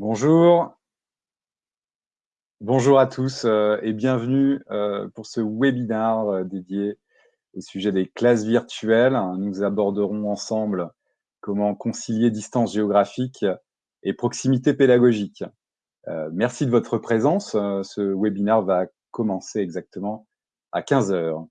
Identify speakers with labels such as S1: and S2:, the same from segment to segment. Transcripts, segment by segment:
S1: Bonjour. Bonjour à tous euh, et bienvenue euh, pour ce webinaire euh, dédié au sujet des classes virtuelles. Nous aborderons ensemble comment concilier distance géographique et proximité pédagogique. merci de votre présence. ce webinaire va commencer exactement à 15 heures.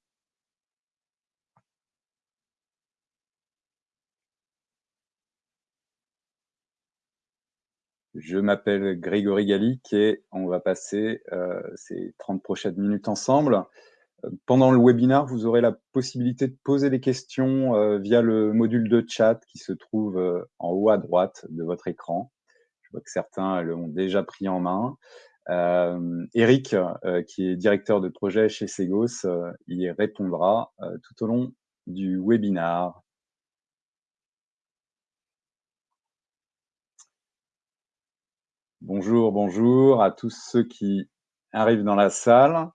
S1: Je m'appelle Grégory Gallic et on va passer euh, ces 30 prochaines minutes ensemble. Euh, pendant le webinaire, vous aurez la possibilité de poser des questions euh, via le module de chat qui se trouve en haut à droite de votre écran. Je vois que certains l'ont déjà pris en main. Eric, qui est directeur de projet chez Segos, y répondra tout au long du webinaire. Bonjour, bonjour à tous ceux qui arrivent dans la salle.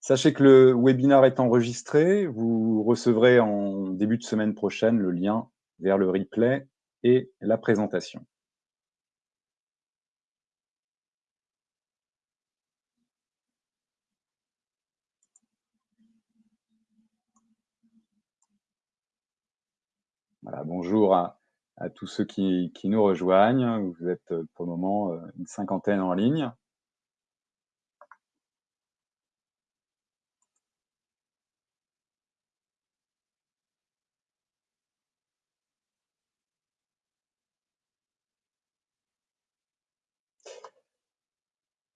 S1: Sachez que le webinaire est enregistré. Vous recevrez en début de semaine prochaine le lien vers le replay et la présentation. Voilà, bonjour à, à tous ceux qui, nous rejoignent. Vous êtes euh, pour le moment euh, une cinquantaine en ligne.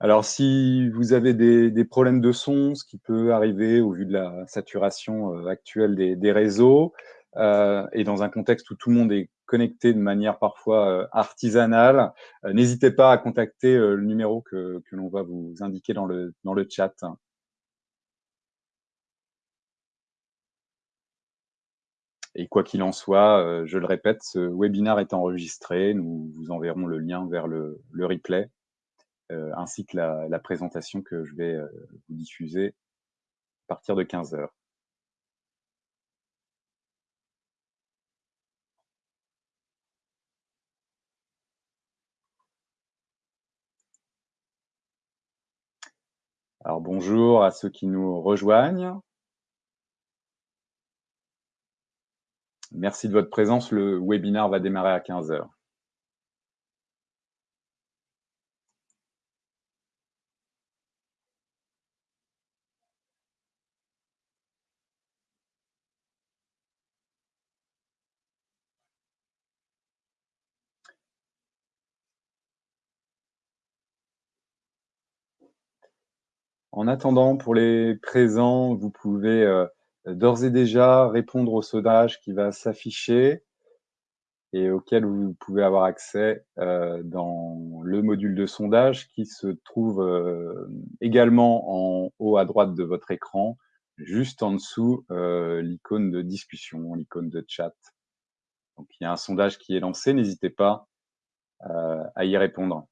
S1: Alors, si vous avez des, problèmes de son, ce qui peut arriver au vu de la saturation euh, actuelle des, réseaux, et dans un contexte où tout le monde est connecter de manière parfois euh, artisanale, euh, n'hésitez pas à contacter euh, le numéro que, l'on va vous indiquer dans le, dans le chat. Et quoi qu'il en soit, je le répète, ce webinaire est enregistré. Nous vous enverrons le lien vers le, replay, ainsi que la, la, présentation que je vais vous diffuser à partir de 15 heures. Alors bonjour à ceux qui nous rejoignent. Merci de votre présence. Le webinaire va démarrer à 15 heures. En attendant, pour les présents, vous pouvez euh, d'ores et déjà répondre au sondage qui va s'afficher et auquel vous pouvez avoir accès euh, dans le module de sondage qui se trouve euh, également en haut à droite de votre écran, juste en dessous l'icône de discussion, l'icône de chat. Donc il y a un sondage qui est lancé, n'hésitez pas à y répondre.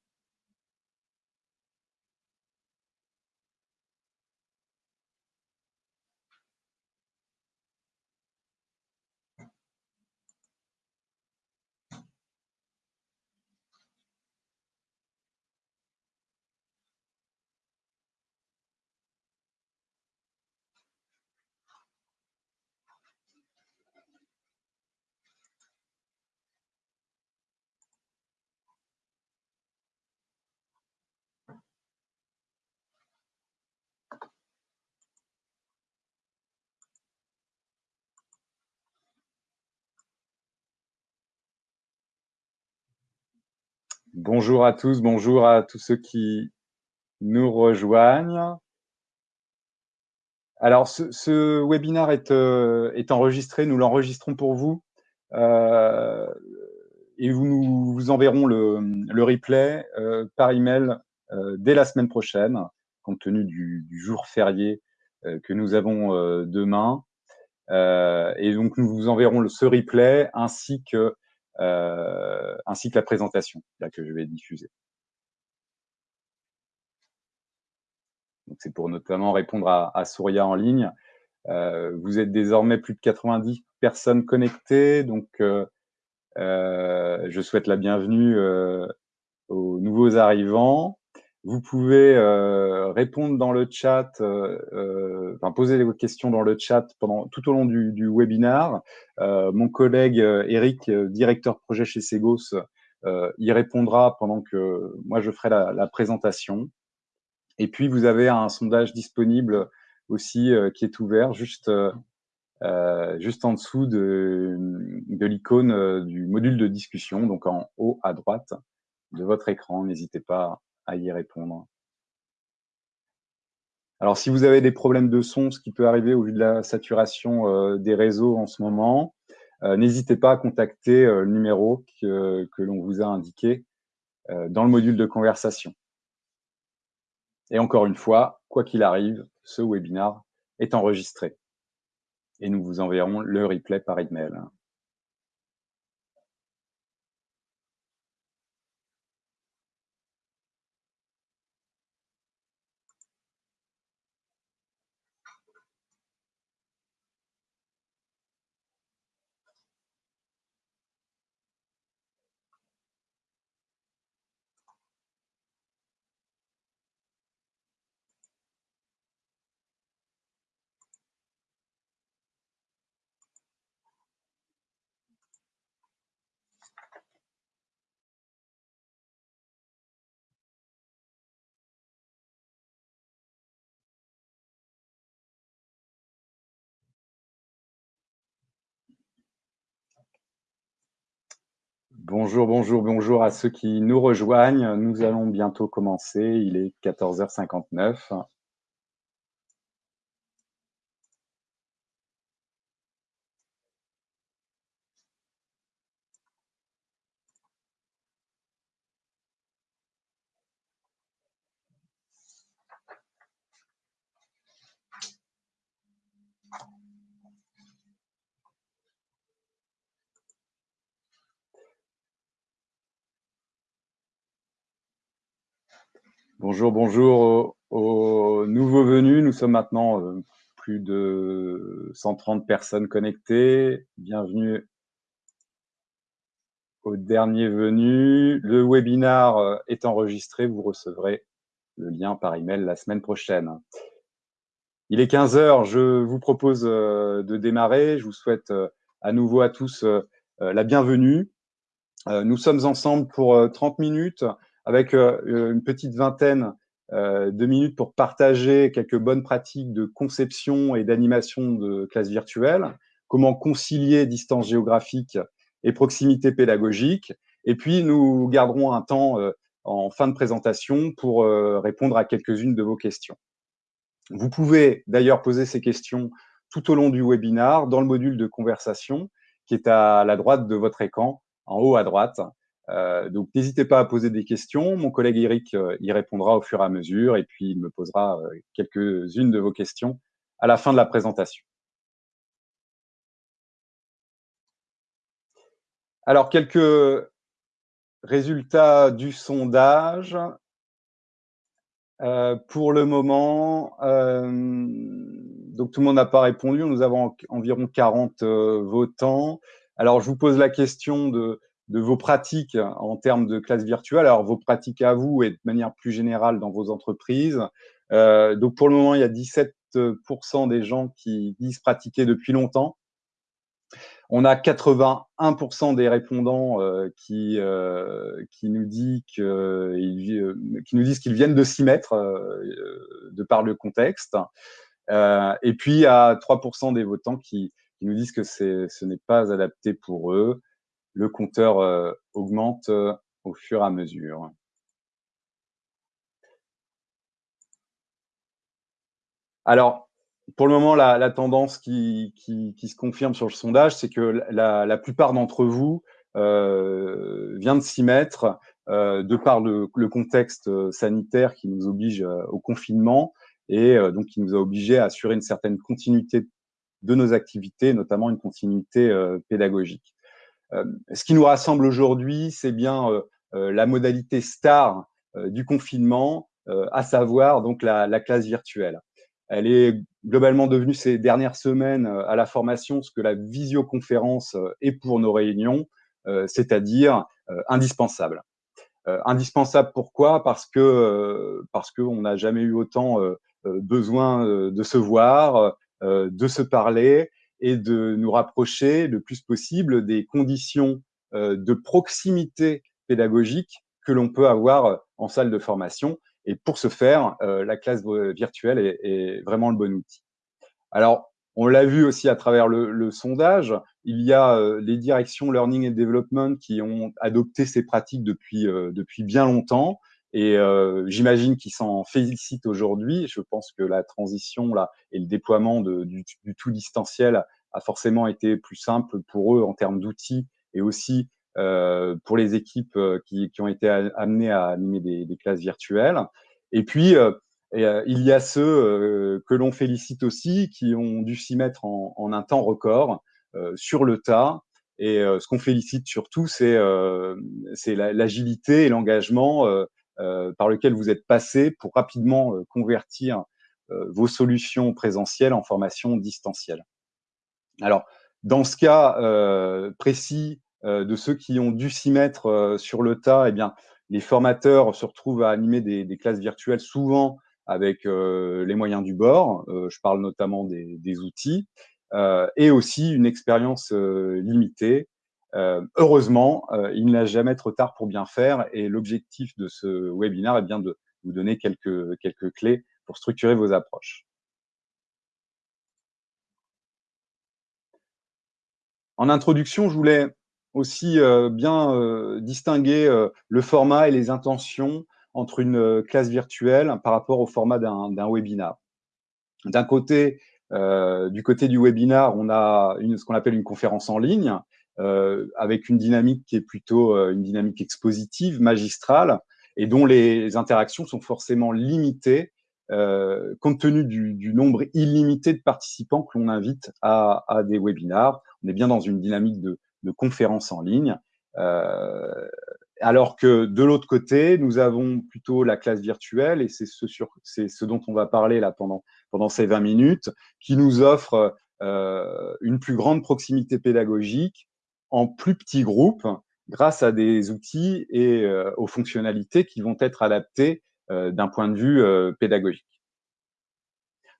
S1: Bonjour à tous, bonjour à tous ceux qui nous rejoignent. Alors, ce, webinaire est, euh, est, enregistré, nous l'enregistrons pour vous. Euh, et nous vous enverrons le, replay euh, par email dès la semaine prochaine, compte tenu du, jour férié que nous avons demain. et donc, nous vous enverrons ce replay ainsi que euh, ainsi que la présentation là, que je vais diffuser. C'est pour notamment répondre à, Souria en ligne. Euh, vous êtes désormais plus de 90 personnes connectées, donc euh, je souhaite la bienvenue aux nouveaux arrivants. Vous pouvez euh, répondre dans le chat, euh, euh, enfin poser vos questions dans le chat pendant tout au long du, du webinar. mon collègue Eric, directeur projet chez Segos, y répondra pendant que moi je ferai la, la, présentation. Et puis vous avez un sondage disponible aussi qui est ouvert juste juste en dessous de, de l'icône du module de discussion, donc en haut à droite de votre écran. N'hésitez pas à y répondre. Alors, si vous avez des problèmes de son, ce qui peut arriver au vu de la saturation euh, des réseaux en ce moment, euh, n'hésitez pas à contacter euh, le numéro que, l'on vous a indiqué dans le module de conversation. Et encore une fois, quoi qu'il arrive, ce webinar est enregistré. Et nous vous enverrons le replay par email. Bonjour, bonjour, bonjour à ceux qui nous rejoignent. Nous allons bientôt commencer. Il est 14h59. Bonjour, bonjour aux, nouveaux venus. Nous sommes maintenant euh, plus de 130 personnes connectées. Bienvenue aux derniers venus. Le webinar euh, est enregistré. Vous recevrez le lien par email la semaine prochaine. Il est 15 heures. Je vous propose euh, de démarrer. Je vous souhaite à nouveau à tous la bienvenue. Nous sommes ensemble pour 30 minutes avec euh, une petite vingtaine euh, de minutes pour partager quelques bonnes pratiques de conception et d'animation de classes virtuelles, comment concilier distance géographique et proximité pédagogique. Et puis, nous garderons un temps euh, en fin de présentation pour répondre à quelques-unes de vos questions. Vous pouvez d'ailleurs poser ces questions tout au long du webinar dans le module de conversation qui est à la droite de votre écran, en haut à droite. Euh, donc, n'hésitez pas à poser des questions. Mon collègue Eric euh, y répondra au fur et à mesure et puis il me posera euh, quelques-unes de vos questions à la fin de la présentation. Alors, quelques résultats du sondage. pour le moment, donc tout le monde n'a pas répondu. Nous avons environ 40 votants. Alors, je vous pose la question de de vos pratiques en termes de classe virtuelle, alors vos pratiques à vous et de manière plus générale dans vos entreprises. Euh, donc pour le moment, il y a 17% des gens qui disent pratiquer depuis longtemps. On a 81% des répondants euh, qui, euh, qui nous dit qui nous disent qu'ils viennent de s'y mettre de par le contexte. et puis il y a 3% des votants qui, qui nous disent que ce n'est pas adapté pour eux le compteur euh, augmente euh, au fur et à mesure. Alors, pour le moment, la, tendance qui, se confirme sur le sondage, c'est que la, plupart d'entre vous euh, vient de s'y mettre de par le, contexte sanitaire qui nous oblige au confinement et donc qui nous a obligés à assurer une certaine continuité de nos activités, notamment une continuité pédagogique. Euh, ce qui nous rassemble aujourd'hui, c'est bien euh, euh, la modalité star du confinement, à savoir donc la, classe virtuelle. Elle est globalement devenue ces dernières semaines à la formation ce que la visioconférence est pour nos réunions, c'est-à-dire indispensable. indispensable pourquoi? Parce que parce qu'on n'a jamais eu autant besoin de se voir, de se parler et de nous rapprocher le plus possible des conditions de proximité pédagogique que l'on peut avoir en salle de formation. Et pour ce faire, la classe virtuelle est, vraiment le bon outil. Alors, on l'a vu aussi à travers le, sondage, il y a euh, les directions Learning and Development qui ont adopté ces pratiques depuis, euh, depuis bien longtemps. Et euh, j'imagine qu'ils s'en félicitent aujourd'hui. Je pense que la transition là et le déploiement du, tout distanciel a forcément été plus simple pour eux en termes d'outils et aussi euh, pour les équipes euh, qui, qui, ont été amenées à animer des, des classes virtuelles. Et puis, euh, euh, il y a ceux euh, que l'on félicite aussi, qui ont dû s'y mettre en, en, un temps record, sur le tas. Et ce qu'on félicite surtout, c'est l'agilité et l'engagement par lequel vous êtes passé pour rapidement convertir vos solutions présentielles en formation distancielle. Alors, dans ce cas euh, précis euh, de ceux qui ont dû s'y mettre euh, sur le tas, eh bien, les formateurs se retrouvent à animer des, des classes virtuelles souvent avec euh, les moyens du bord. Euh, je parle notamment des, des outils euh, et aussi une expérience limitée. Heureusement, il n'est jamais trop tard pour bien faire et l'objectif de ce webinaire est bien de vous donner quelques, clés pour structurer vos approches. En introduction, je voulais aussi euh, bien euh, distinguer euh, le format et les intentions entre une euh, classe virtuelle par rapport au format d'un webinar. D'un côté, euh, du côté du webinar, on a ce qu'on appelle une conférence en ligne, euh, avec une dynamique qui est plutôt euh, une dynamique expositive, magistrale, et dont les interactions sont forcément limitées, euh, compte tenu du, du, nombre illimité de participants que l'on invite à, à, des webinars. On est bien dans une dynamique de, de conférence en ligne. Euh, alors que de l'autre côté, nous avons plutôt la classe virtuelle, et c'est ce, ce, dont on va parler là pendant, pendant ces 20 minutes, qui nous offre euh, une plus grande proximité pédagogique en plus petits groupes, grâce à des outils et euh, aux fonctionnalités qui vont être adaptées euh, d'un point de vue euh, pédagogique.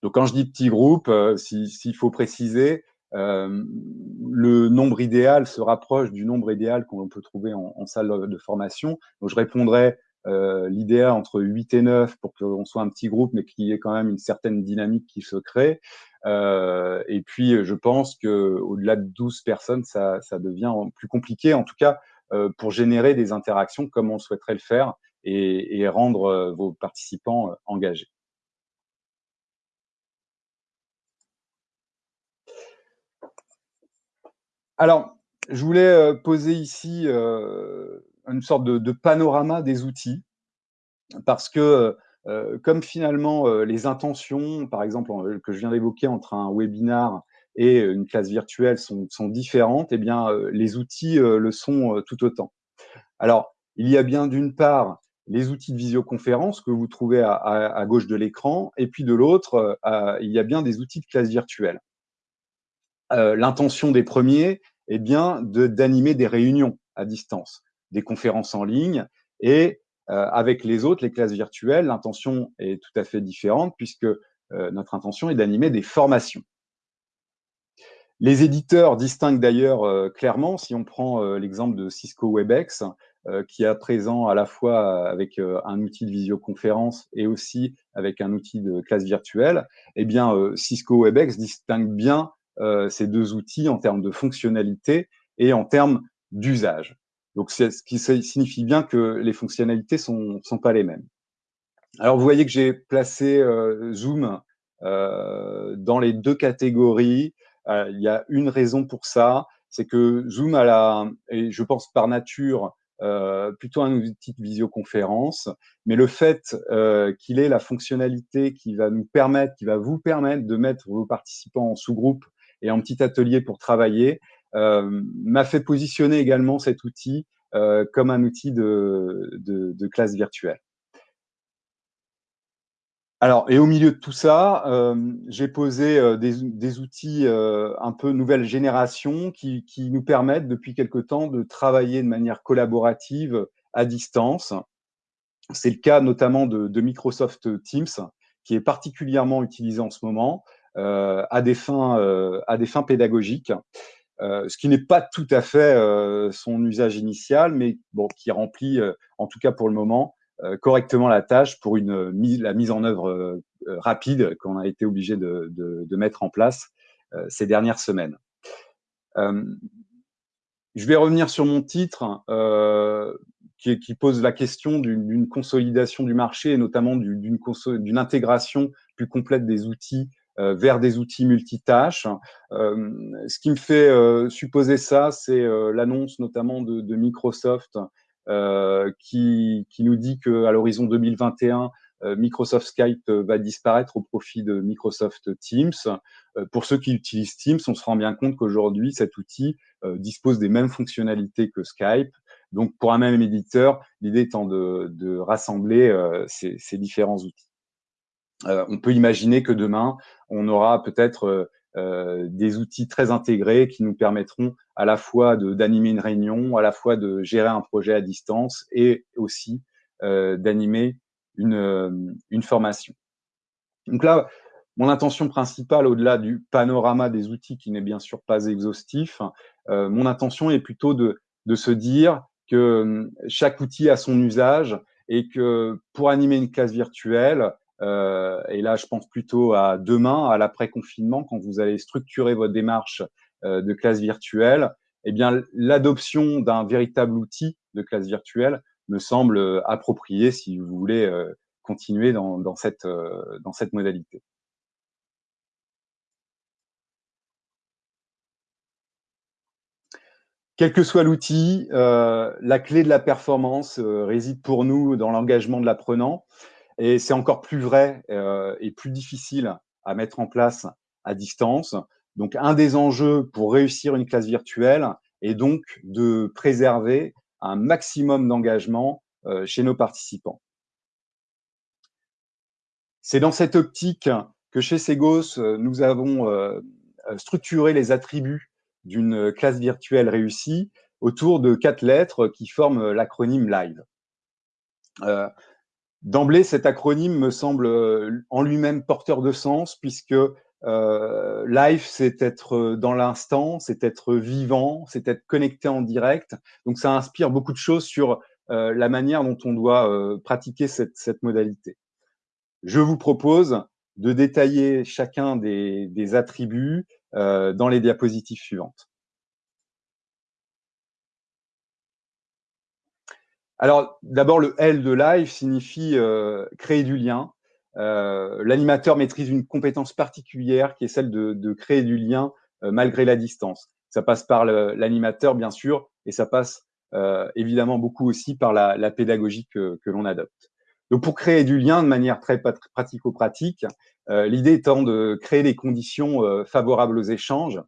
S1: Donc quand je dis petits groupes, s'il si, faut préciser, le nombre idéal se rapproche du nombre idéal qu'on peut trouver en, salle de formation. Je répondrai euh, l'idéal entre 8 et 9 pour qu'on soit un petit groupe, mais qu'il y ait quand même une certaine dynamique qui se crée. Euh, et puis, je pense qu'au-delà de 12 personnes, ça, devient plus compliqué, en tout cas euh, pour générer des interactions comme on souhaiterait le faire et, rendre euh, vos participants euh, engagés. Alors, je voulais euh, poser ici euh, une sorte de, panorama des outils, parce que euh, comme finalement euh, les intentions, par exemple, que je viens d'évoquer entre un webinar et une classe virtuelle sont, sont différentes, eh bien, euh, les outils euh, le sont tout autant. Alors, il y a bien d'une part les outils de visioconférence que vous trouvez à, gauche de l'écran, et puis de l'autre, il y a bien des outils de classe virtuelle. L'intention des premiers, eh bien, d'animer des réunions à distance, des conférences en ligne. Et euh, avec les autres, les classes virtuelles, l'intention est tout à fait différente puisque euh, notre intention est d'animer des formations. Les éditeurs distinguent d'ailleurs euh, clairement, si on prend l'exemple de Cisco WebEx, qui est à présent à la fois avec un outil de visioconférence et aussi avec un outil de classe virtuelle, eh bien, Cisco WebEx distingue bien ces deux outils en termes de fonctionnalité et en termes d'usage. Donc, ce qui signifie bien que les fonctionnalités sont, sont pas les mêmes. Alors, vous voyez que j'ai placé euh, Zoom euh, dans les deux catégories. Euh, il y a une raison pour ça, c'est que Zoom a la, et je pense par nature, euh, plutôt un outil de visioconférence, mais le fait euh, qu'il ait la fonctionnalité qui va nous permettre, qui va vous permettre de mettre vos participants en sous-groupe et en petit atelier pour travailler, m'a fait positionner également cet outil euh, comme un outil de, de, classe virtuelle. Alors, et au milieu de tout ça, euh, j'ai posé euh, des, des, outils euh, un peu nouvelle génération qui, qui, nous permettent depuis quelque temps de travailler de manière collaborative à distance. C'est le cas notamment de, Microsoft Teams, qui est particulièrement utilisé en ce moment à, des fins, à des fins pédagogiques. Ce qui n'est pas tout à fait son usage initial, mais qui remplit, en tout cas pour le moment, correctement la tâche pour la mise en œuvre rapide qu'on a été obligé de, mettre en place ces dernières semaines. je vais revenir sur mon titre qui, pose la question d'une consolidation du marché et notamment d'une intégration plus complète des outils euh, vers des outils multitâches. Euh, ce qui me fait euh, supposer ça, c'est l'annonce notamment de, de Microsoft qui, qui, nous dit qu'à l'horizon 2021, Microsoft Skype va disparaître au profit de Microsoft Teams. Pour ceux qui utilisent Teams, on se rend bien compte qu'aujourd'hui, cet outil dispose des mêmes fonctionnalités que Skype. Donc, pour un même éditeur, l'idée étant de, de rassembler ces, ces, différents outils. Euh, on peut imaginer que demain, on aura peut-être euh, euh, des outils très intégrés qui nous permettront à la fois d'animer une réunion, à la fois de gérer un projet à distance et aussi d'animer une, une formation. Donc là, mon intention principale, au-delà du panorama des outils qui n'est bien sûr pas exhaustif, mon intention est plutôt de, de se dire que chaque outil a son usage et que pour animer une classe virtuelle, euh, et là, je pense plutôt à demain, à l'après-confinement, quand vous allez structurer votre démarche euh, de classe virtuelle, eh bien, l'adoption d'un véritable outil de classe virtuelle me semble euh, approprié si vous voulez continuer dans, cette, dans cette modalité. Quel que soit l'outil, la clé de la performance réside pour nous dans l'engagement de l'apprenant. Et c'est encore plus vrai euh, et plus difficile à mettre en place à distance. Donc, un des enjeux pour réussir une classe virtuelle est donc de préserver un maximum d'engagement euh, chez nos participants. C'est dans cette optique que chez Segos, nous avons euh, structuré les attributs d'une classe virtuelle réussie autour de quatre lettres qui forment l'acronyme LIVE. D'emblée, cet acronyme me semble euh, en lui-même porteur de sens, puisque euh, live, c'est être euh, dans l'instant, c'est être vivant, c'est être connecté en direct. Donc, ça inspire beaucoup de choses sur euh, la manière dont on doit pratiquer cette, modalité. Je vous propose de détailler chacun des, des attributs dans les diapositives suivantes. Alors, d'abord, le L de live signifie euh, créer du lien. Euh, l'animateur maîtrise une compétence particulière qui est celle de, créer du lien euh, malgré la distance. Ça passe par l'animateur, bien sûr, et ça passe évidemment beaucoup aussi par la, pédagogie que, l'on adopte. Donc, pour créer du lien de manière très pratico-pratique, l'idée étant de créer des conditions favorables aux échanges.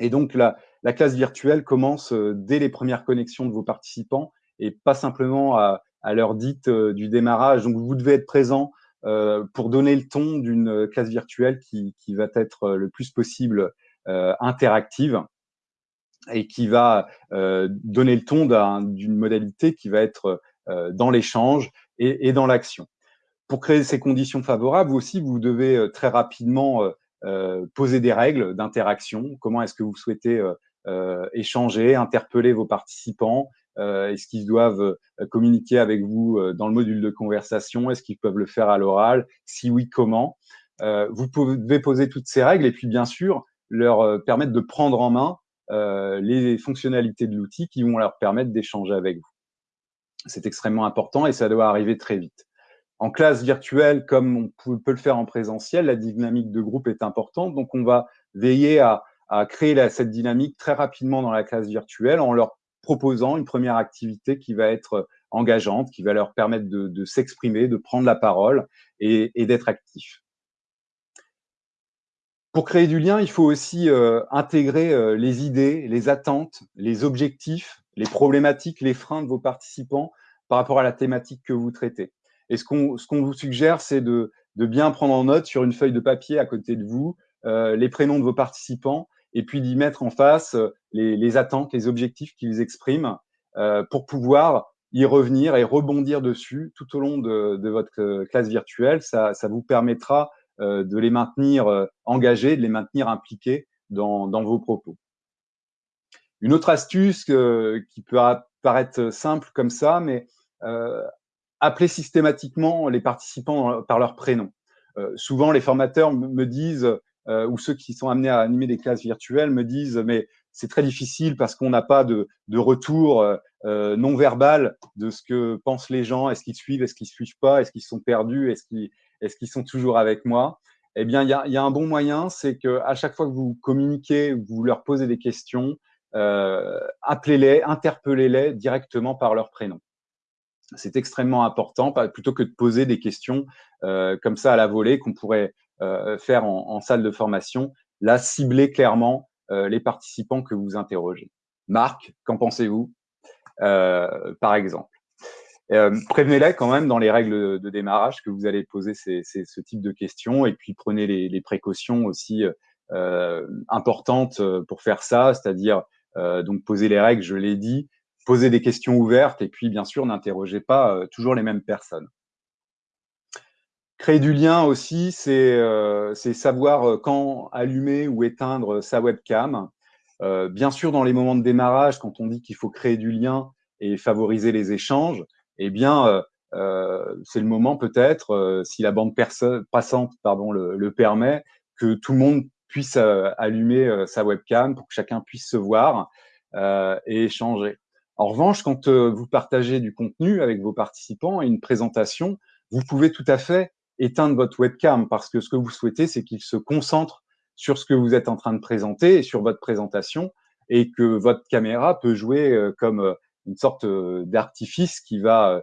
S1: Et donc, la, la classe virtuelle commence dès les premières connexions de vos participants et pas simplement à, l'heure dite euh, du démarrage. Donc, vous devez être présent euh, pour donner le ton d'une classe virtuelle qui, va être le plus possible euh, interactive et qui va euh, donner le ton d'une modalité qui va être euh, dans l'échange et, et, dans l'action. Pour créer ces conditions favorables, vous aussi, vous devez très rapidement poser des règles d'interaction. Comment est-ce que vous souhaitez échanger, interpeller vos participants euh, Est-ce qu'ils doivent euh, communiquer avec vous euh, dans le module de conversation? Est-ce qu'ils peuvent le faire à l'oral? Si oui, comment? Vous pouvez poser toutes ces règles et puis bien sûr leur permettre de prendre en main les fonctionnalités de l'outil qui vont leur permettre d'échanger avec vous. C'est extrêmement important et ça doit arriver très vite. En classe virtuelle, comme on peut le faire en présentiel, la dynamique de groupe est importante. Donc, on va veiller à créer cette dynamique très rapidement dans la classe virtuelle en leur proposant une première activité qui va être euh, engageante, qui va leur permettre de, s'exprimer, de prendre la parole et, d'être actif. Pour créer du lien, il faut aussi euh, intégrer euh, les idées, les attentes, les objectifs, les problématiques, les freins de vos participants par rapport à la thématique que vous traitez. Et ce qu'on vous suggère, c'est de, bien prendre en note sur une feuille de papier à côté de vous les prénoms de vos participants et puis d'y mettre en face euh, les, attentes, les objectifs qu'ils expriment euh, pour pouvoir y revenir et rebondir dessus tout au long de, votre classe virtuelle. Ça, vous permettra de les maintenir engagés, de les maintenir impliqués dans, vos propos. Une autre astuce qui peut paraître simple comme ça, mais appeler systématiquement les participants par leur prénom. souvent, les formateurs me disent, ou ceux qui sont amenés à animer des classes virtuelles me disent, mais c'est très difficile parce qu'on n'a pas de, retour euh, euh, non verbal de ce que pensent les gens. Est-ce qu'ils suivent, est-ce qu'ils suivent pas, est-ce qu'ils sont perdus, est-ce qu'ils est qu'ils sont toujours avec moi? Eh bien, il y a, un bon moyen, c'est qu'à chaque fois que vous communiquez, vous leur posez des questions, euh, appelez-les, interpellez-les directement par leur prénom. C'est extrêmement important, plutôt que de poser des questions comme ça à la volée qu'on pourrait faire en, salle de formation. Là, ciblez clairement euh, les participants que vous interrogez. Marc, qu'en pensez-vous, euh, par exemple euh, Prévenez-les quand même dans les règles de démarrage que vous allez poser ce type de questions et puis prenez les, précautions aussi importantes pour faire ça, c'est-à-dire donc poser les règles, je l'ai dit, poser des questions ouvertes et puis bien sûr n'interrogez pas toujours les mêmes personnes. Créer du lien aussi, c'est euh, savoir euh, quand allumer ou éteindre sa webcam. Euh, bien sûr, dans les moments de démarrage, quand on dit qu'il faut créer du lien et favoriser les échanges, eh bien, c'est le moment peut-être, si la bande passante pardon, le, permet, que tout le monde puisse allumer sa webcam pour que chacun puisse se voir et échanger. En revanche, quand vous partagez du contenu avec vos participants et une présentation, vous pouvez tout à fait éteindre votre webcam parce que ce que vous souhaitez, c'est qu'il se concentre sur ce que vous êtes en train de présenter et sur votre présentation et que votre caméra peut jouer euh, comme euh, une sorte euh, d'artifice qui va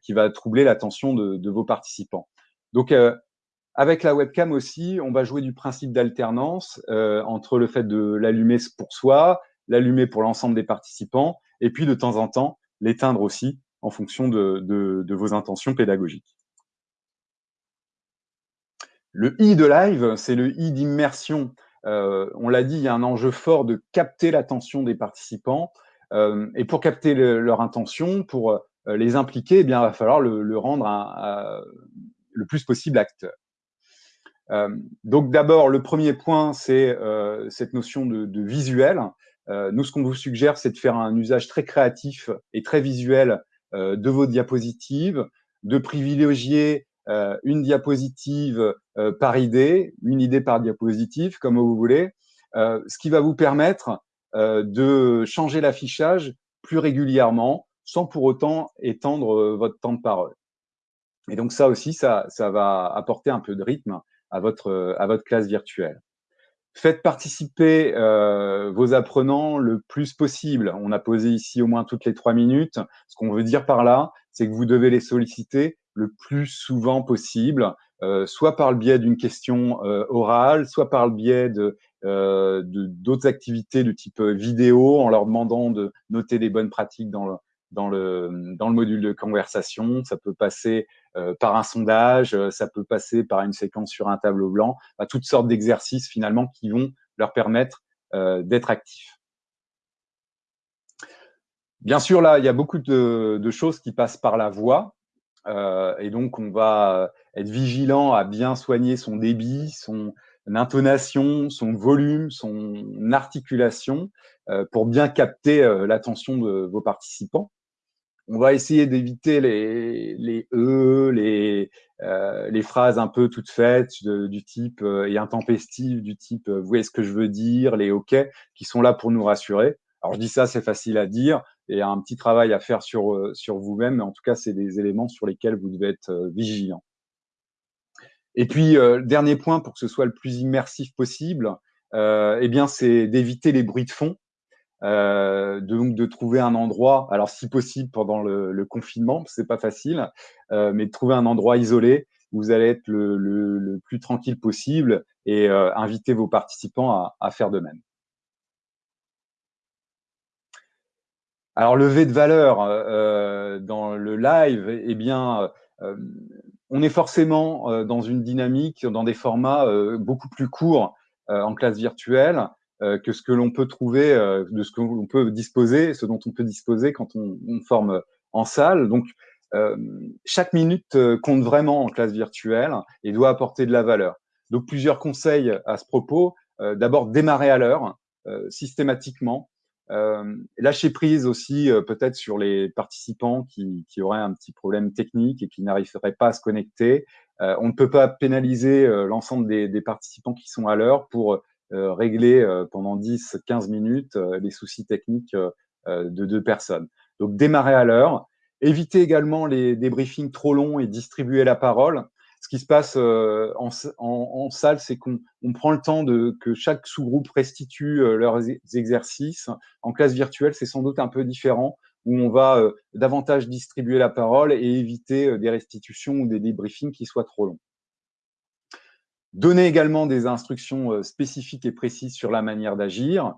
S1: qui va troubler l'attention de, vos participants. Donc avec la webcam aussi, on va jouer du principe d'alternance entre le fait de l'allumer pour soi, l'allumer pour l'ensemble des participants, et puis de temps en temps l'éteindre aussi en fonction de vos intentions pédagogiques. Le I de live, c'est le I d'immersion. Euh, on l'a dit, il y a un enjeu fort de capter l'attention des participants. Euh, et pour capter leur intention, pour euh, les impliquer, eh bien, il va falloir le, rendre le plus possible acteur. donc d'abord, le premier point, c'est cette notion de, de visuel. nous, ce qu'on vous suggère, c'est de faire un usage très créatif et très visuel de vos diapositives, de privilégier euh, une diapositive euh, par idée, une idée par diapositive, comme vous voulez, euh, ce qui va vous permettre de changer l'affichage plus régulièrement, sans pour autant étendre votre temps de parole. Et donc ça aussi, ça, ça va apporter un peu de rythme à votre, à votre classe virtuelle. Faites participer euh, vos apprenants le plus possible. On a posé ici au moins toutes les trois minutes. Ce qu'on veut dire par là, c'est que vous devez les solliciter le plus souvent possible, euh, soit par le biais d'une question euh, orale, soit par le biais de euh, d'autres activités de type vidéo, en leur demandant de noter les bonnes pratiques dans le, dans le, dans le module de conversation. Ça peut passer par un sondage, ça peut passer par une séquence sur un tableau blanc, toutes sortes d'exercices finalement qui vont leur permettre d'être actifs. Bien sûr, là, il y a beaucoup de choses qui passent par la voix. Euh, et donc, on va euh, être vigilant à bien soigner son débit, son intonation, son volume, son articulation euh, pour bien capter l'attention de vos participants. On va essayer d'éviter les, les E, les, les phrases un peu toutes faites du type et intempestives du type vous voyez ce que je veux dire, les OK, qui sont là pour nous rassurer. Alors je dis ça, c'est facile à dire, et un petit travail à faire sur, euh, sur vous-même, mais en tout cas, c'est des éléments sur lesquels vous devez être euh, vigilant. Et puis, euh, dernier point pour que ce soit le plus immersif possible, euh, eh bien, c'est d'éviter les bruits de fond, euh, de, donc de trouver un endroit, alors si possible pendant le, le confinement, c'est pas facile, mais de trouver un endroit isolé où vous allez être le, le, le plus tranquille possible et inviter vos participants à, à faire de même. Alors, levé de valeur euh, dans le live, eh bien, euh, on est forcément euh, dans une dynamique, dans des formats beaucoup plus courts en classe virtuelle que ce que l'on peut trouver, de ce que l'on peut disposer, ce dont on peut disposer quand on, forme en salle. Donc, chaque minute compte vraiment en classe virtuelle et doit apporter de la valeur. Donc, plusieurs conseils à ce propos. D'abord, démarrer à l'heure, systématiquement. Lâcher prise aussi peut-être sur les participants qui, auraient un petit problème technique et qui n'arriveraient pas à se connecter. on ne peut pas pénaliser l'ensemble des, des, participants qui sont à l'heure pour régler pendant 10-15 minutes les soucis techniques de deux personnes. Donc démarrer à l'heure, éviter également les débriefings trop longs et distribuer la parole. Ce qui se passe en, en, salle, c'est qu'on prend le temps de que chaque sous-groupe restitue leurs exercices. En classe virtuelle, c'est sans doute un peu différent, où on va davantage distribuer la parole et éviter des restitutions ou des débriefings qui soient trop longs. Donner également des instructions spécifiques et précises sur la manière d'agir.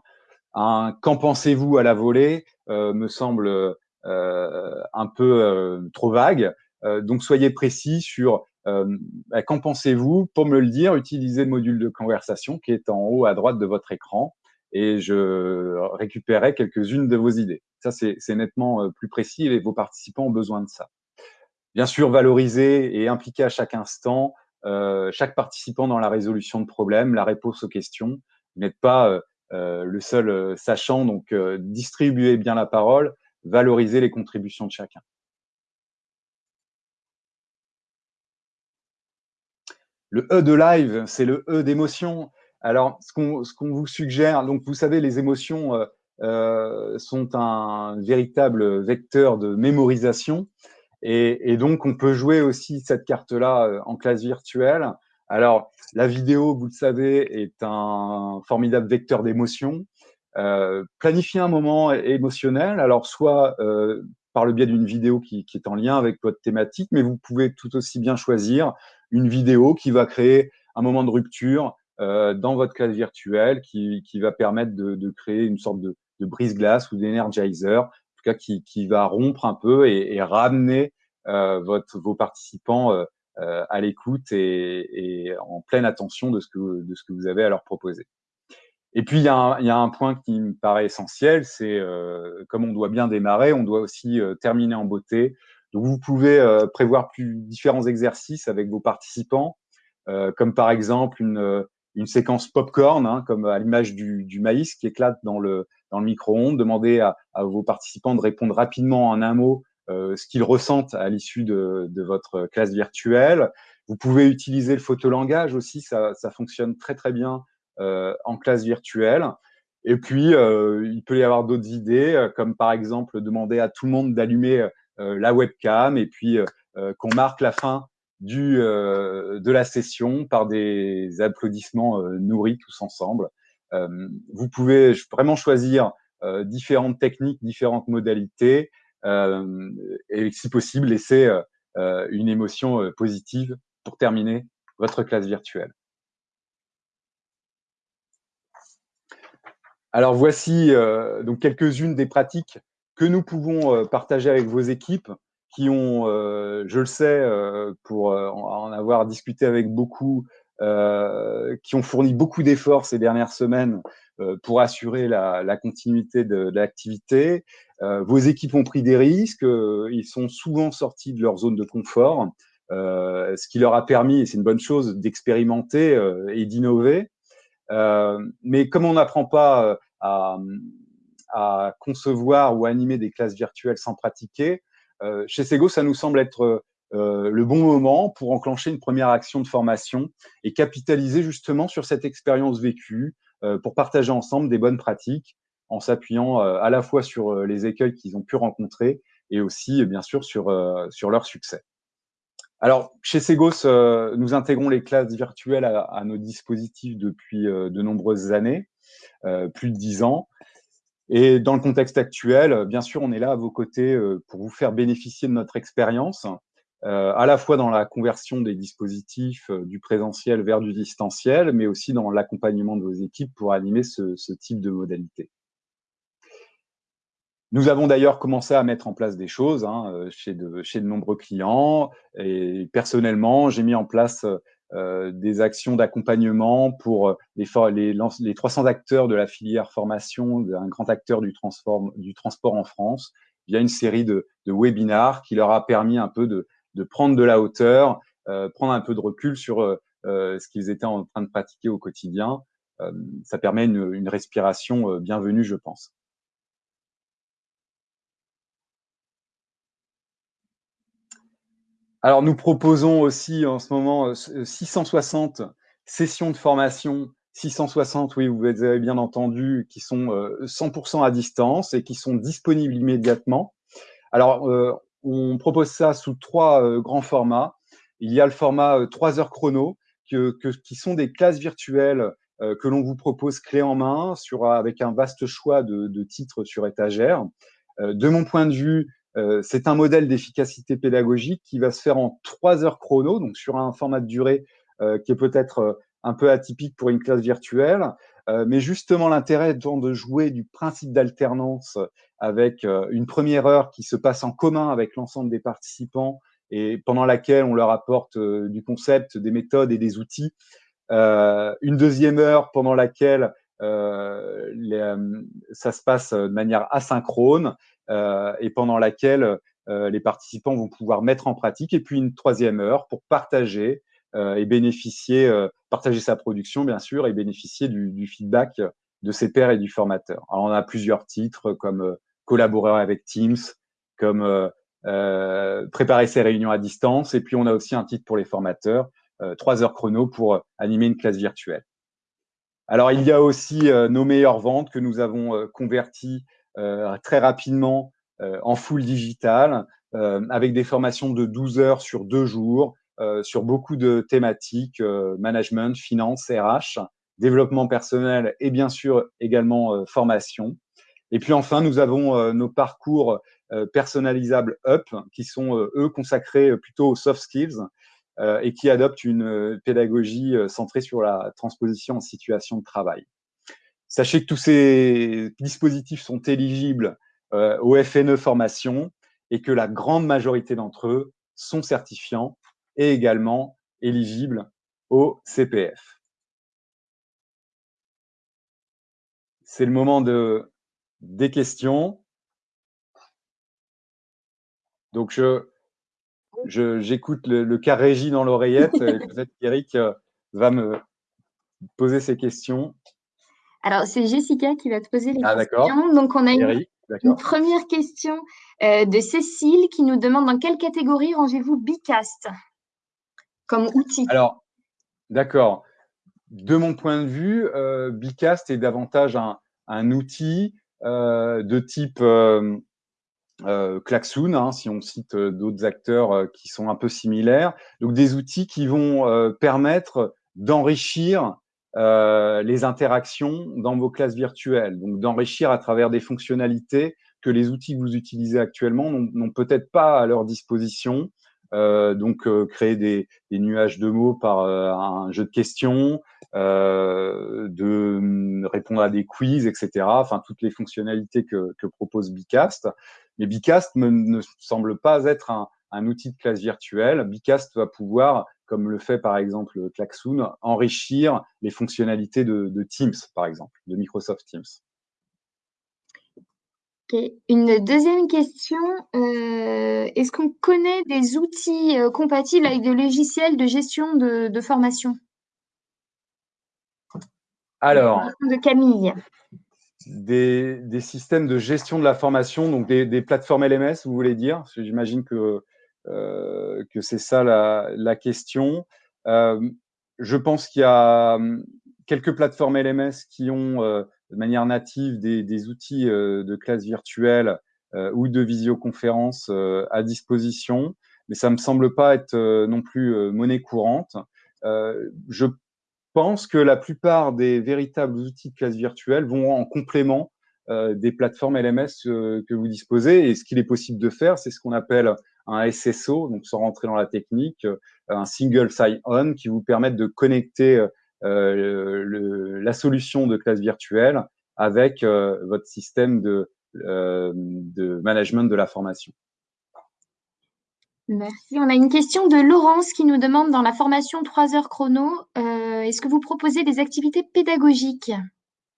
S1: Un qu'en pensez-vous à la volée me semble un peu trop vague. donc soyez précis sur bah, qu'en pensez-vous. Pour me le dire, utilisez le module de conversation qui est en haut à droite de votre écran et je récupérerai quelques-unes de vos idées. Ça, c'est nettement plus précis et vos participants ont besoin de ça. Bien sûr, valoriser et impliquer à chaque instant euh, chaque participant dans la résolution de problèmes, la réponse aux questions. Vous n'êtes pas euh, euh, le seul sachant, donc distribuez bien la parole, valorisez les contributions de chacun. Le E de live, c'est le E d'émotion. Alors, ce qu'on vous suggère, donc vous savez, les émotions sont un véritable vecteur de mémorisation. Et, donc, on peut jouer aussi cette carte-là euh, en classe virtuelle. Alors, la vidéo, vous le savez, est un formidable vecteur d'émotion. Euh, planifier un moment émotionnel, alors soit euh, par le biais d'une vidéo qui, est en lien avec votre thématique, mais vous pouvez tout aussi bien choisir une vidéo qui va créer un moment de rupture dans votre classe virtuelle, qui, va permettre de, créer une sorte de, brise-glace ou d'énergizer, qui, va rompre un peu et, ramener euh, votre, vos participants euh, euh, à l'écoute et, en pleine attention de ce, que, de ce que vous avez à leur proposer. Et puis, il y, a un, il y, a un, point qui me paraît essentiel, c'est comme on doit bien démarrer, on doit aussi terminer en beauté. Vous pouvez prévoir plus différents exercices avec vos participants, comme par exemple une, une séquence popcorn, hein, comme à l'image du, maïs qui éclate dans le, micro-ondes. Demandez à, vos participants de répondre rapidement en un mot euh, ce qu'ils ressentent à l'issue de, votre classe virtuelle. Vous pouvez utiliser le photolangage aussi, ça, ça fonctionne très très bien euh, en classe virtuelle. Et puis, euh, il peut y avoir d'autres idées, euh, comme par exemple demander à tout le monde d'allumer euh, la webcam et puis qu'on marque la fin du, de la session par des applaudissements nourris tous ensemble. Euh, vous pouvez vraiment choisir euh, différentes techniques, différentes modalités euh, et si possible laisser une émotion positive pour terminer votre classe virtuelle. Alors voici donc quelques-unes des pratiques que nous pouvons partager avec vos équipes qui ont, je le sais, pour en avoir discuté avec beaucoup, euh, qui ont fourni beaucoup d'efforts ces dernières semaines euh, pour assurer la, la continuité de, de l'activité. Euh, vos équipes ont pris des risques, ils sont souvent sortis de leur zone de confort, ce qui leur a permis, et c'est une bonne chose, d'expérimenter et d'innover. mais comme on n'apprend pas à, à, concevoir ou animer des classes virtuelles sans pratiquer, chez Sego, ça nous semble être euh, le bon moment pour enclencher une première action de formation et capitaliser justement sur cette expérience vécue euh, pour partager ensemble des bonnes pratiques en s'appuyant euh, à la fois sur les écueils qu'ils ont pu rencontrer et aussi bien sûr sur, sur leur succès. Alors, chez Segos, nous intégrons les classes virtuelles à nos dispositifs depuis de nombreuses années, plus de dix ans. Et dans le contexte actuel, bien sûr, on est là à vos côtés pour vous faire bénéficier de notre expérience euh, à la fois dans la conversion des dispositifs euh, du présentiel vers du distanciel, mais aussi dans l'accompagnement de vos équipes pour animer ce, type de modalité. Nous avons d'ailleurs commencé à mettre en place des choses hein, euh, chez, de, chez de nombreux clients et personnellement, j'ai mis en place euh, des actions d'accompagnement pour les, les, les, 300 acteurs de la filière formation, un grand acteur du, du transport en France, via une série de, de webinars qui leur a permis un peu de, de prendre de la hauteur, prendre un peu de recul sur ce qu'ils étaient en train de pratiquer au quotidien. ça permet une, une respiration bienvenue, je pense. Alors, nous proposons aussi en ce moment 660 sessions de formation 660, oui, vous avez bien entendu, qui sont 100% à distance et qui sont disponibles immédiatement. Alors, on propose ça sous trois grands formats. Il y a le format 3 heures chrono, qui sont des classes virtuelles que l'on vous propose clé en main avec un vaste choix de titres sur étagère. de mon point de vue, c'est un modèle d'efficacité pédagogique qui va se faire en 3 heures chrono, donc sur un format de durée qui est peut-être un peu atypique pour une classe virtuelle. Euh, mais justement, l'intérêt étant de jouer du principe d'alternance avec euh, une première heure qui se passe en commun avec l'ensemble des participants et pendant laquelle on leur apporte euh, du concept, des méthodes et des outils. une deuxième heure pendant laquelle ça se passe de manière asynchrone et pendant laquelle les participants vont pouvoir mettre en pratique. Et puis une troisième heure pour partager euh, et bénéficier, euh, partager sa production bien sûr et bénéficier du, feedback de ses pairs et du formateur. Alors on a plusieurs titres comme euh, collaborer avec Teams, comme préparer ses réunions à distance et puis on a aussi un titre pour les formateurs, trois heures chrono pour animer une classe virtuelle. Alors, il y a aussi nos meilleures ventes que nous avons converties très rapidement en full digital, avec des formations de 12 heures sur deux jours, euh, sur beaucoup de thématiques, euh, management, finance, RH, développement personnel et bien sûr également euh, formation. Et puis enfin, nous avons nos parcours personnalisables UP qui sont eux consacrés plutôt aux soft skills et qui adoptent une pédagogie centrée sur la transposition en situation de travail. Sachez que tous ces dispositifs sont éligibles au FNE formation et que la grande majorité d'entre eux sont certifiants et également éligible au CPF. C'est le moment de, des questions. Donc, j'écoute le, cas régie dans l'oreillette et peut-être qu'Eric euh, va me poser ses questions.
S2: Alors, c'est Jessica qui va te poser les
S1: ah,
S2: questions. Donc, on a une, première question euh, de Cécile qui nous demande dans quelle catégorie rangez-vous Bicast comme outil?
S1: Alors, d'accord. De mon point de vue, euh, Bicast est davantage un, outil euh, de type euh, Klaxoon, hein, si on cite d'autres acteurs qui sont un peu similaires. Donc, des outils qui vont permettre d'enrichir les interactions dans vos classes virtuelles, donc d'enrichir à travers des fonctionnalités que les outils que vous utilisez actuellement n'ont peut-être pas à leur disposition euh, donc euh, créer des, nuages de mots par euh, un jeu de questions, de mm, répondre à des quiz, etc. Enfin, toutes les fonctionnalités que, propose Bicast. Mais Bicast ne semble pas être un, outil de classe virtuelle. Bicast va pouvoir, comme le fait par exemple Klaxoon, enrichir les fonctionnalités de Teams, par exemple, de Microsoft Teams.
S2: Une deuxième question, euh, est-ce qu'on connaît des outils euh, compatibles avec des logiciels de gestion de, formation?
S1: Alors,
S2: de Camille.
S1: Des, systèmes de gestion de la formation, donc des, plateformes LMS, vous voulez dire? J'imagine que, que c'est ça la, question. je pense qu'il y a hum, quelques plateformes LMS qui ont de manière native des, outils euh, de classe virtuelle euh, ou de visioconférence euh, à disposition, mais ça me semble pas être non plus monnaie courante. je pense que la plupart des véritables outils de classe virtuelle vont en complément des plateformes LMS que vous disposez. Et ce qu'il est possible de faire, c'est ce qu'on appelle un SSO, donc sans rentrer dans la technique, un single sign-on qui vous permet de connecter euh, la solution de classe virtuelle avec euh, votre système de, euh, management de la formation.
S2: Merci. On a une question de Laurence qui nous demande dans la formation 3 heures chrono, est-ce que vous proposez des activités pédagogiques?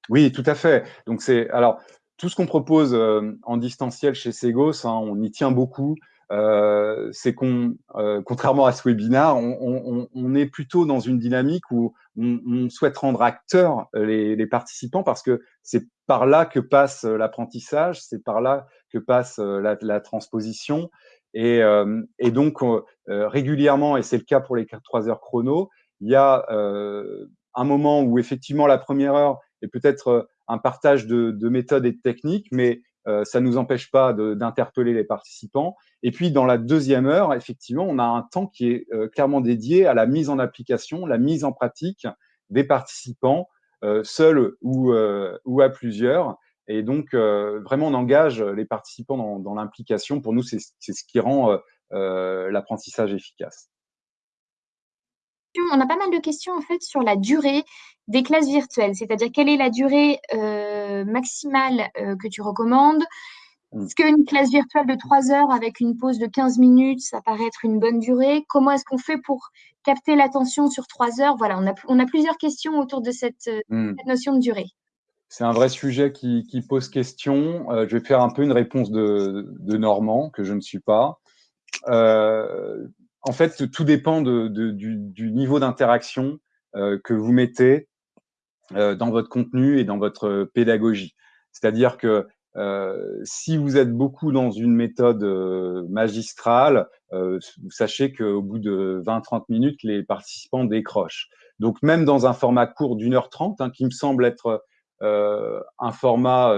S1: Oui, tout à fait. Donc c'est alors tout ce qu'on propose en distanciel chez Segos, hein, on y tient beaucoup. Euh, c'est qu'on, euh, contrairement à ce webinaire, on, est plutôt dans une dynamique où on, souhaite rendre acteurs les, participants parce que c'est par là que passe l'apprentissage, c'est par là que passe la, transposition. Et, et donc, régulièrement, et c'est le cas pour les 3 heures chrono, il y a un moment où effectivement la première heure est peut-être un partage de, de méthodes et de techniques, mais euh, ça ne nous empêche pas d'interpeller les participants. Et puis, dans la deuxième heure, effectivement, on a un temps qui est euh, clairement dédié à la mise en application, la mise en pratique des participants, euh, seuls ou, ou à plusieurs. Et donc, vraiment, on engage les participants dans, dans l'implication. Pour nous, c'est ce qui rend l'apprentissage efficace
S2: on a pas mal de questions en fait sur la durée des classes virtuelles, c'est-à-dire quelle est la durée euh, maximale euh, que tu recommandes? Mm. Est-ce qu'une classe virtuelle de 3 heures avec une pause de 15 minutes, ça paraît être une bonne durée? Comment est-ce qu'on fait pour capter l'attention sur 3 heures? Voilà, on a, plusieurs questions autour de cette, euh, mm. notion de durée.
S1: C'est un vrai sujet qui, pose question. je vais faire un peu une réponse de, de Normand, que je ne suis pas en fait, tout dépend du, niveau d'interaction euh, que vous mettez euh, dans votre contenu et dans votre pédagogie. C'est-à-dire que euh, si vous êtes beaucoup dans une méthode magistrale, sachez qu'au bout de 20-30 minutes, les participants décrochent. Donc même dans un format court d'une heure trente, hein, qui me semble être un format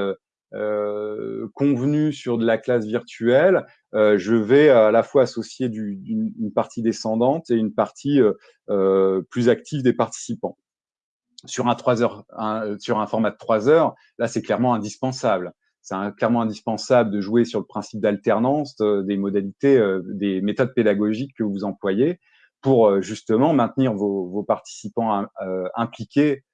S1: euh, convenu sur de la classe virtuelle, euh, je vais à la fois associer du, une, partie descendante et une partie euh, plus active des participants. Sur un, 3 heures, sur un format de 3 heures, là, c'est clairement indispensable. C'est clairement indispensable de jouer sur le principe d'alternance des modalités, des méthodes pédagogiques que vous employez pour justement maintenir vos, vos participants impliqués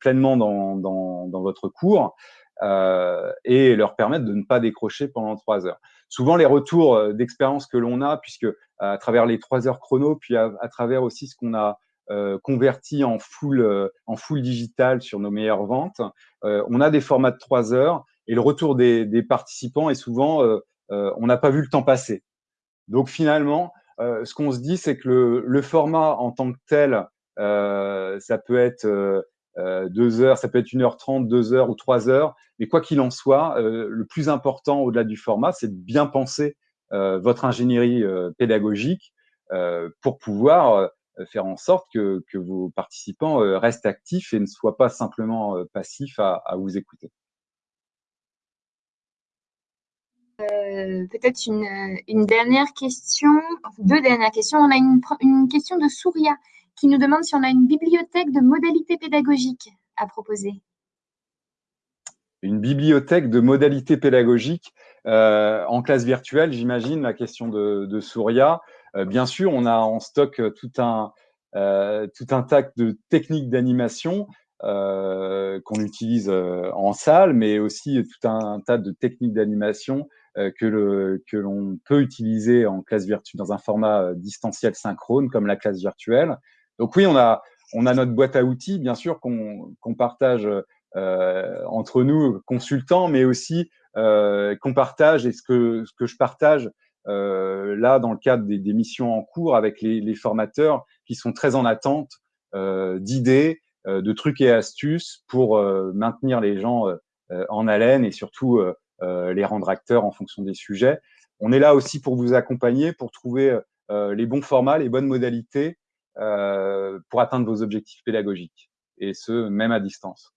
S1: pleinement dans, dans, dans, votre cours euh, et leur permettre de ne pas décrocher pendant trois heures. Souvent, les retours euh, d'expérience que l'on a, puisque à travers les trois heures chrono, puis à, travers aussi ce qu'on a euh, converti en full, en full digital sur nos meilleures ventes, on a des formats de trois heures et le retour des, participants est souvent on n'a pas vu le temps passer. Donc finalement, ce qu'on se dit, c'est que le, format en tant que tel, ça peut être euh, deux heures, ça peut être une heure trente, deux heures ou trois heures. Mais quoi qu'il en soit, euh, le plus important au-delà du format, c'est de bien penser euh, votre ingénierie pédagogique pour pouvoir faire en sorte que, vos participants restent actifs et ne soient pas simplement passifs à, vous écouter.
S2: Peut-être une, dernière question, deux dernières questions. On a une, une question de Souria qui nous demande si on a une bibliothèque de modalités pédagogiques à proposer.
S1: Une bibliothèque de modalités pédagogiques euh, en classe virtuelle, j'imagine, la question de, Souria. Euh, bien sûr, on a en stock tout un, euh, tout un tas de techniques d'animation qu'on utilise en salle, mais aussi tout un, tas de techniques d'animation que l'on peut utiliser en classe virtuelle dans un format distanciel synchrone comme la classe virtuelle. Donc oui, on a, on a notre boîte à outils, bien sûr, qu'on partage euh, entre nous, consultants, mais aussi euh, qu'on partage et ce que, ce que je partage euh, là dans le cadre des, des, missions en cours avec les, les, formateurs qui sont très en attente d'idées, de trucs et astuces pour maintenir les gens en haleine et surtout les rendre acteurs en fonction des sujets. On est là aussi pour vous accompagner, pour trouver les bons formats, les bonnes modalités pour atteindre vos objectifs pédagogiques, et ce, même à distance.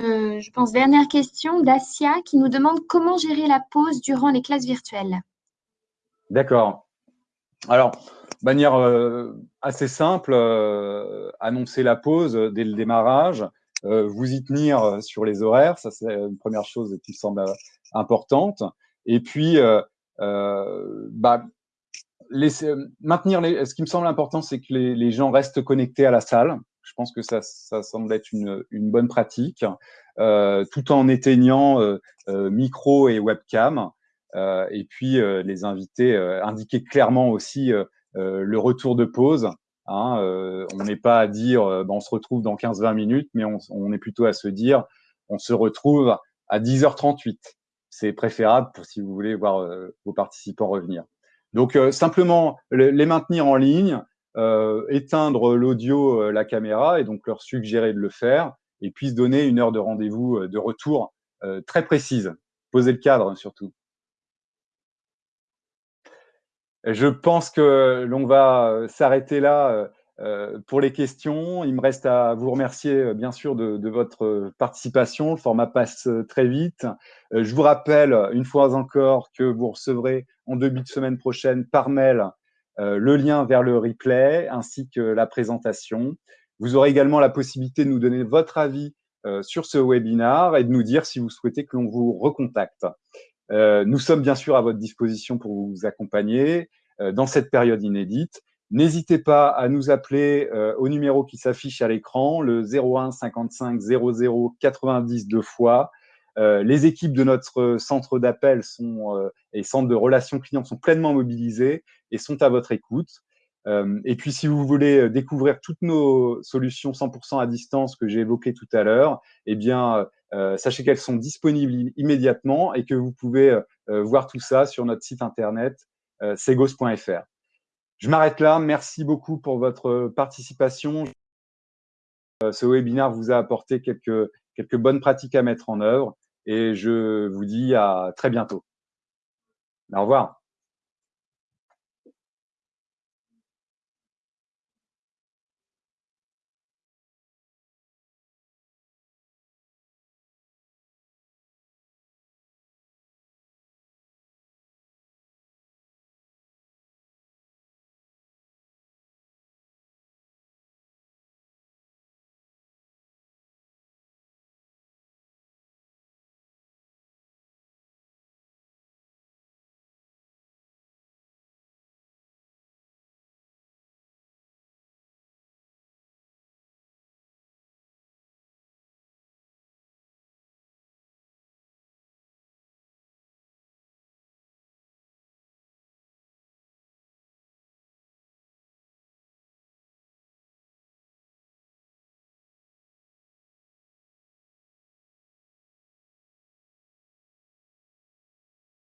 S2: Euh, je pense, dernière question d'Asia qui nous demande comment gérer la pause durant les classes virtuelles.
S1: D'accord. Alors, manière euh, assez simple, annoncer la pause dès le démarrage, vous y tenir sur les horaires, ça c'est une première chose qui me semble importante. Et puis, bah, maintenir les, ce qui me semble important, c'est que les, gens restent connectés à la salle. Je pense que ça, ça semble être une, une bonne pratique, euh, tout en éteignant euh, euh micro et webcam. Euh, et puis euh, les invités indiquer clairement aussi le retour de pause. Hein, on n'est pas à dire, ben, on se retrouve dans 15-20 minutes, mais on, on, est plutôt à se dire, on se retrouve à 10h38. C'est préférable pour si vous voulez voir vos participants revenir. Donc, simplement les maintenir en ligne, éteindre l'audio, la caméra et donc leur suggérer de le faire et puis se donner une heure de rendez-vous de retour très précise. Poser le cadre surtout. Je pense que l'on va euh, s'arrêter là euh, euh, pour les questions. Il me reste à vous remercier bien sûr de, votre participation. Le format passe très vite. Je vous rappelle une fois encore que vous recevrez en début de semaine prochaine par mail le lien vers le replay ainsi que la présentation. Vous aurez également la possibilité de nous donner votre avis sur ce webinar et de nous dire si vous souhaitez que l'on vous recontacte. Euh, nous sommes bien sûr à votre disposition pour vous accompagner euh, dans cette période inédite. N'hésitez pas à nous appeler euh, au numéro qui s'affiche à l'écran, le 01 55 00 90 deux fois. les équipes de notre centre d'appel sont et centre de relations clients sont pleinement mobilisées et sont à votre écoute. et puis, si vous voulez découvrir toutes nos solutions 100% à distance que j'ai évoquées tout à l'heure, eh bien, euh, sachez qu'elles sont disponibles immédiatement et que vous pouvez euh, euh, voir tout ça sur notre site internet segos.fr. Je m'arrête là. Merci beaucoup pour votre participation. Ce webinaire vous a apporté quelques, quelques bonnes pratiques à mettre en œuvre et je vous dis à très bientôt. Au revoir.